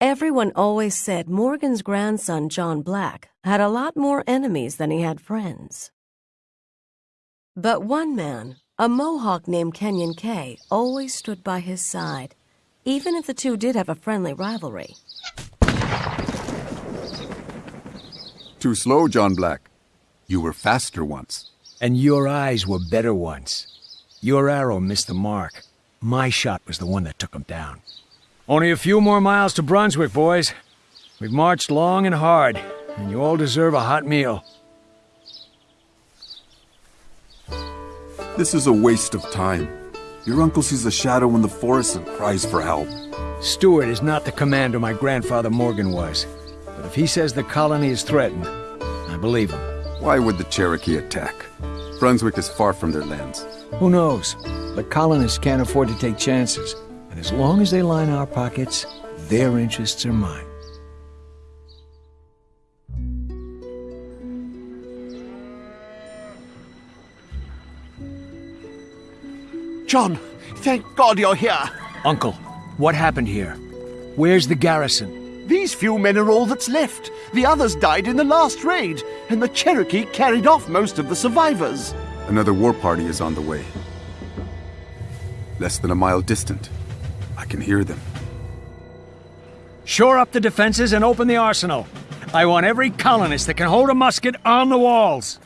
Everyone always said Morgan's grandson, John Black, had a lot more enemies than he had friends. But one man, a Mohawk named Kanyenke, always stood by his side, even if the two did have a friendly rivalry. Too slow, John Black. You were faster once. And your eyes were better once. Your arrow missed the mark. My shot was the one that took him down. Only a few more miles to Brunswick, boys. We've marched long and hard, and you all deserve a hot meal. This is a waste of time. Your uncle sees a shadow in the forest and cries for help. Stuart is not the commander my grandfather Morgan was. But if he says the colony is threatened, I believe him. Why would the Cherokee attack? Brunswick is far from their lands. Who knows? The colonists can't afford to take chances. And as long as they line our pockets, their interests are mine. John, thank God you're here. Uncle, what happened here? Where's the garrison? These few men are all that's left. The others died in the last raid, and the Cherokee carried off most of the survivors. Another war party is on the way. Less than a mile distant. I can hear them. Shore up the defenses and open the arsenal. I want every colonist that can hold a musket on the walls.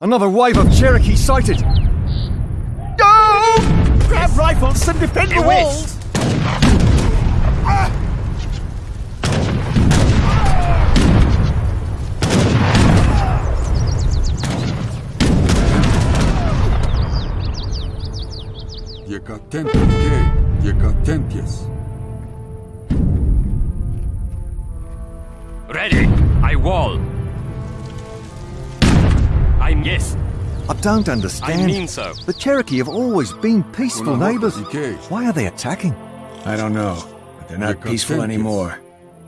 Another wave of Cherokee sighted! Go! Grab rifles and defend the walls! Yekatentias, Yekatentias. Ready! I wall! I'm yes. I don't understand. I mean so. The Cherokee have always been peaceful neighbors. Why are they attacking? I don't know, but they're not peaceful anymore.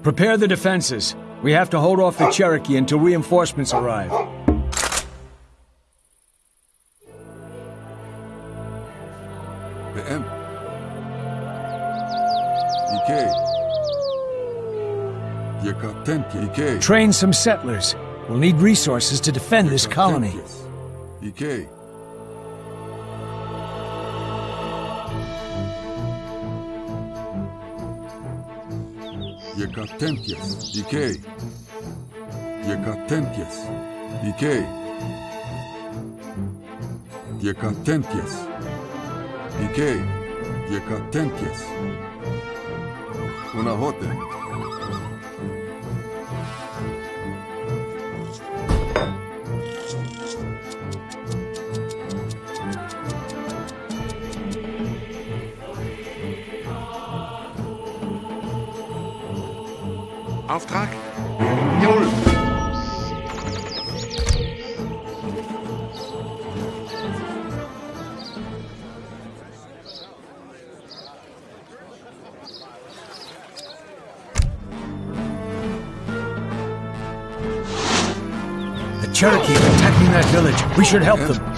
Prepare the defenses. We have to hold off the Cherokee until reinforcements arrive. The M. Decay. Yekatentia. Decay. Train some settlers. We'll need resources to defend this colony. Decay. Yekatentias. Decay. Yekatentias. Decay. Yekatentias. Decay. Yekatentias. Unahote. Auftrag? Jawohl. The Cherokee are attacking that village. We should help them.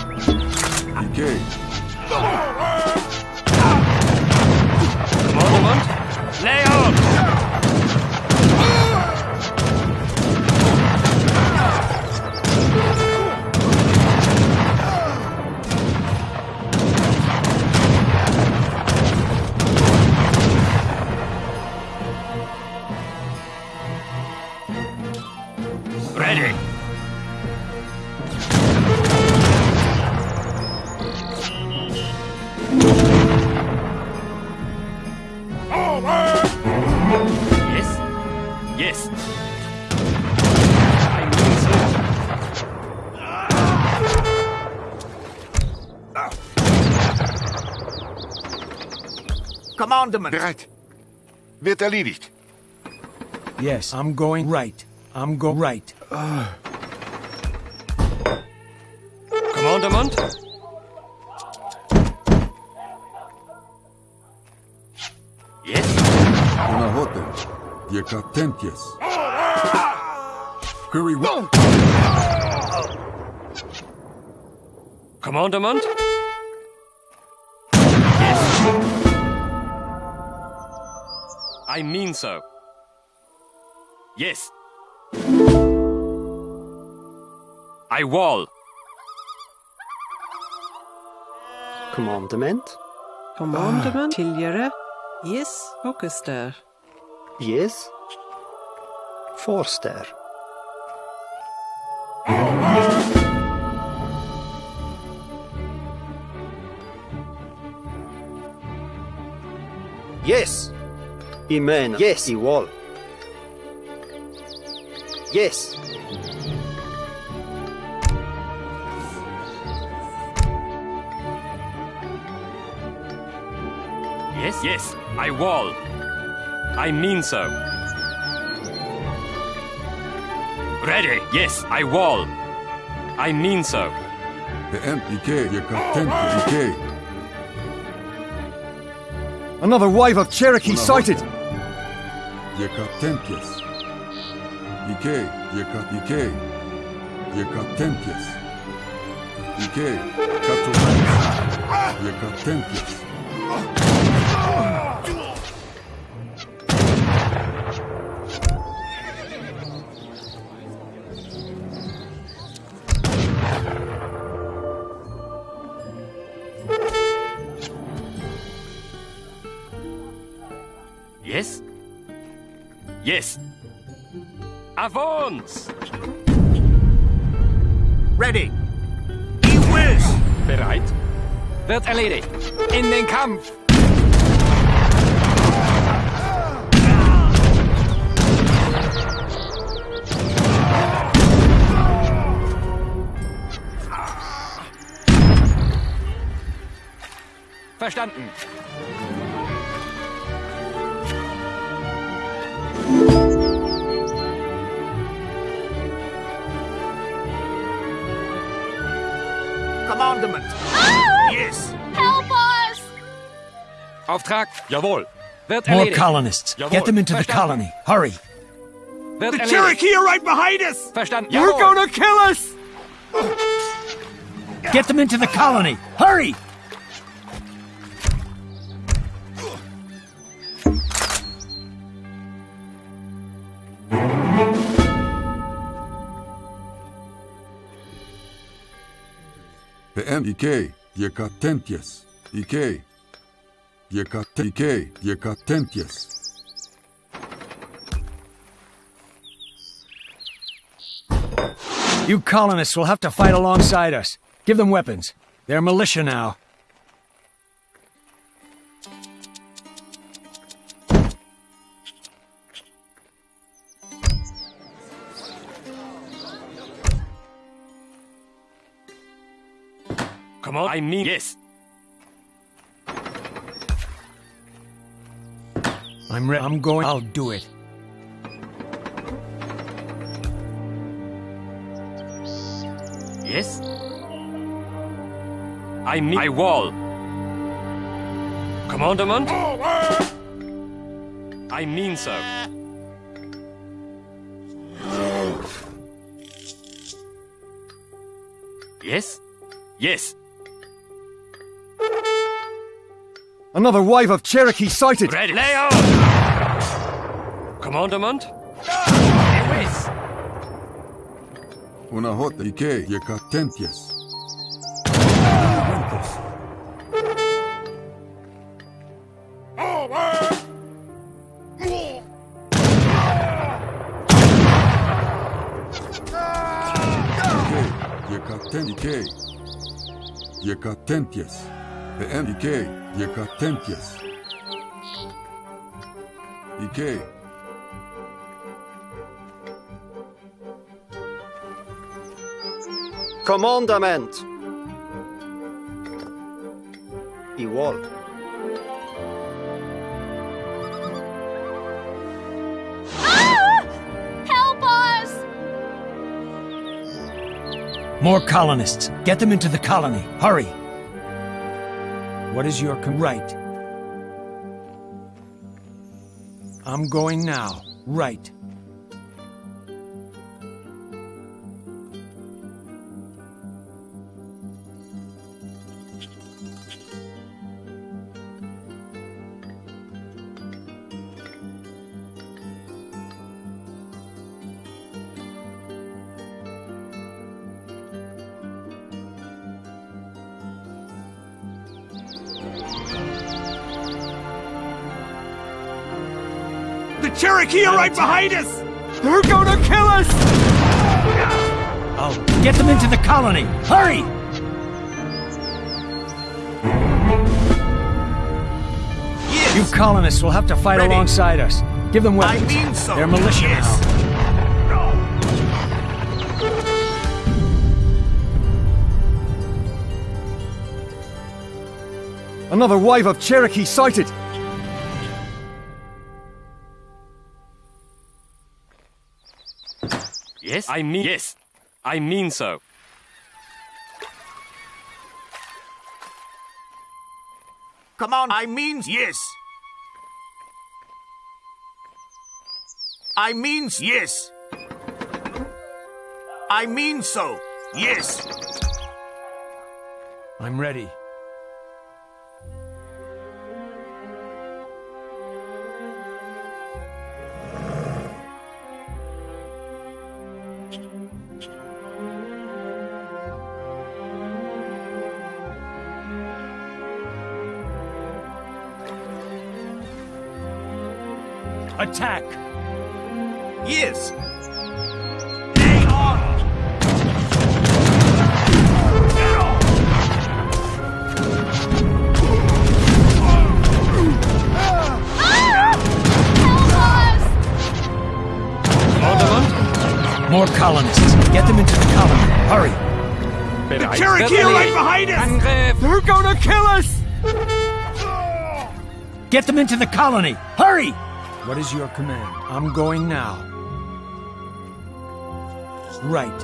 Commandment! Bereit. Wird erledigt. Yes, I'm going right. I'm go right. Commandement? Yes? Unahote. Yakatentius. Curry one. Commandement? I mean so. Yes. I wall. Commandement? Commandement. Tidligere. Yes. Focus der. Yes. Forster. Yes. Amen. Yes. I wall. Yes. Yes? Yes. I wall. I mean so. Ready. Yes, I wall. I mean so. The MPK. Yakatentius. Another wave of Cherokee sighted! Yakatentius. Ike. Yakat. Ike. Yakatentius. Ike. Katomax. Yakatentius. Avance! Ready! He whiz! Bereit. Wird erledigt. In den Kampf! Verstanden. Commandment! Oh! Yes! Help us! Auftrag. Jawohl. Wird More erledigt. colonists. Jawohl. Get them into the colony. Hurry. Wird The erledigt. Cherokee are right behind us! Verstanden. You're Jawohl. gonna kill us! Get them into the colony. Hurry! The MPK. Yakatentius. Ike. Yakat. Ike. You colonists will have to fight alongside us. Give them weapons. They're militia now. I mean yes. I'm re- I'm going. I'll do it. Yes? I mean I wall. Commandment? Oh, oh. I mean so. Yes? Yes. Another wave of Cherokee sighted! Ready. Lay on! Commandment? Yes. Una hot. Ike. Yakatentius. Yakaten Ike. Yakatentius. The MPK. Yakatentius. Ike. Commandament. I wall. Ah! Help us! More colonists. Get them into the colony. Hurry. What is your right? I'm going now. Right. Cherokee are right behind us! They're gonna kill us! Oh, get them into the colony! Hurry! Yes! You colonists will have to fight Ready. alongside us. Give them weapons. I mean so! They're militia yes. now. Another wave of Cherokee sighted! I mean yes. I mean so. Come on, I mean yes! I means yes! I mean so, yes! I'm ready. Attack! Yes! Hang on! More colonists. Get them into the colony. Hurry. The Cherokee are right behind us! Angriff! They're gonna kill us! Get them into the colony. Hurry! What is your command? I'm going now. Right.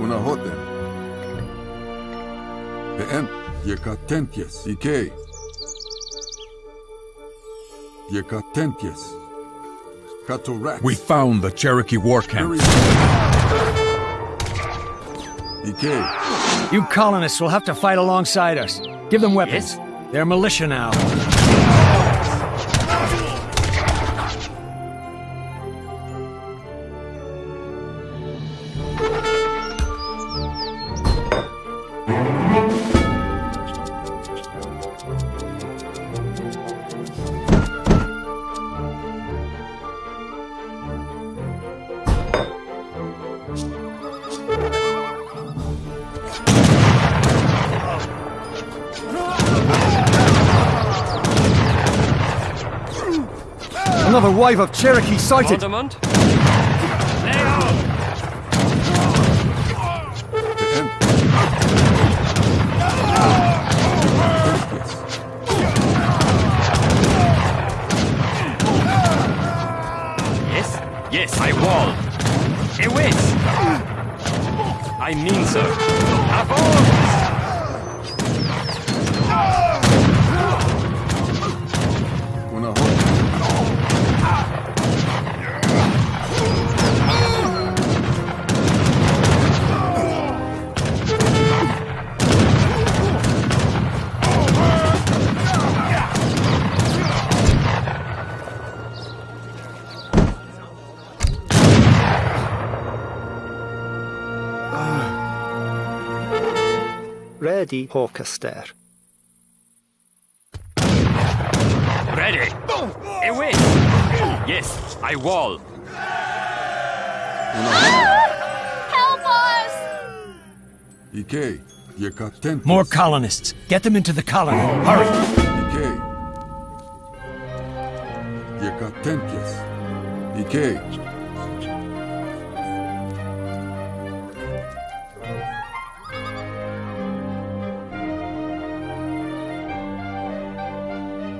Unahoten. Beem, Yekatentias, Ike. Yekatentias. Katorak. We found the Cherokee war camp. Ike. You colonists will have to fight alongside us. Give them weapons. Yes? They're militia now. Another wave of Cherokee sighted! Aldermont? Beem. Yes? Yes, I wall. Ewis! I mean so. Avance! Ready, Hawkester. Ready! Ewis! Yes, I wall. Help us! Ike. Yekatentias. More colonists. Get them into the colony. Hurry. Ike. Yekatentias. Ike.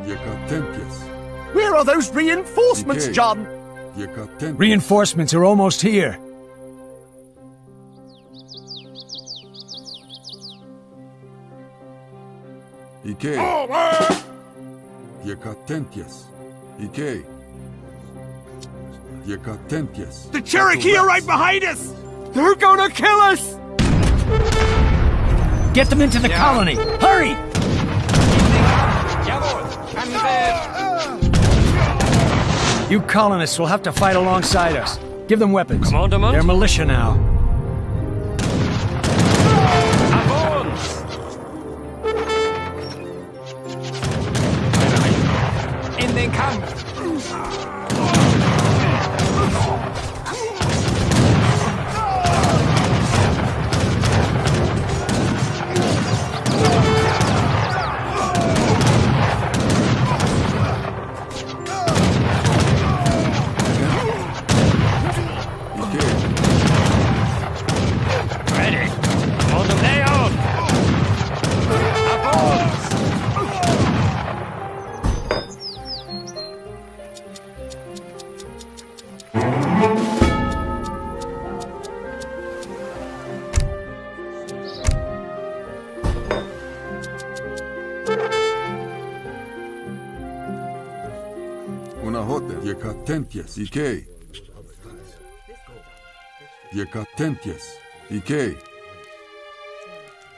Where are those reinforcements, Okay. John? Yekatentias. Reinforcements are almost here. Ike. Yekatentias. Ike. Yekatentias. The Cherokee are right behind us! They're gonna kill us! Get them into the colony! Hurry! You colonists will have to fight alongside us. Give them weapons. They're militia now. Yekatentias. Ike. Yekatentias. Ike.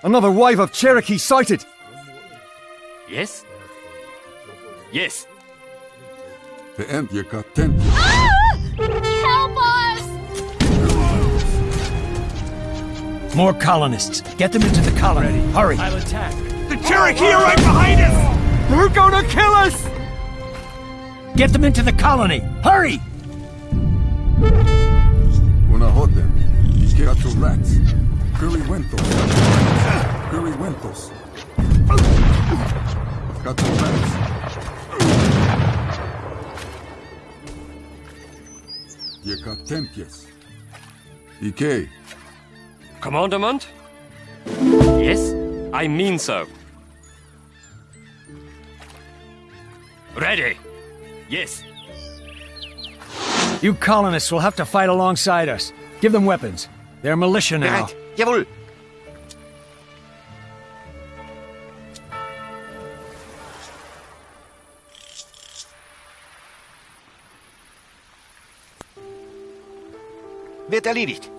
Another wave of Cherokee sighted! Yes? Yes! The end. Yekatentias. Ah! Help us! More colonists. Get them into the colony. Hurry! I'll attack. The Cherokee are right behind us! They're gonna kill us! Get them into the colony. Hurry! Una hote. Ike gato rats. Currywentos. Currywentos. Gato rats. Yekatentias. Ike. Commandement? Yes? I mean so. Ready! Yes! You colonists will have to fight alongside us. Give them weapons. They're militia now. Bereit. Jawohl. Wird erledigt.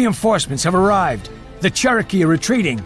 Reinforcements have arrived. The Cherokee are retreating.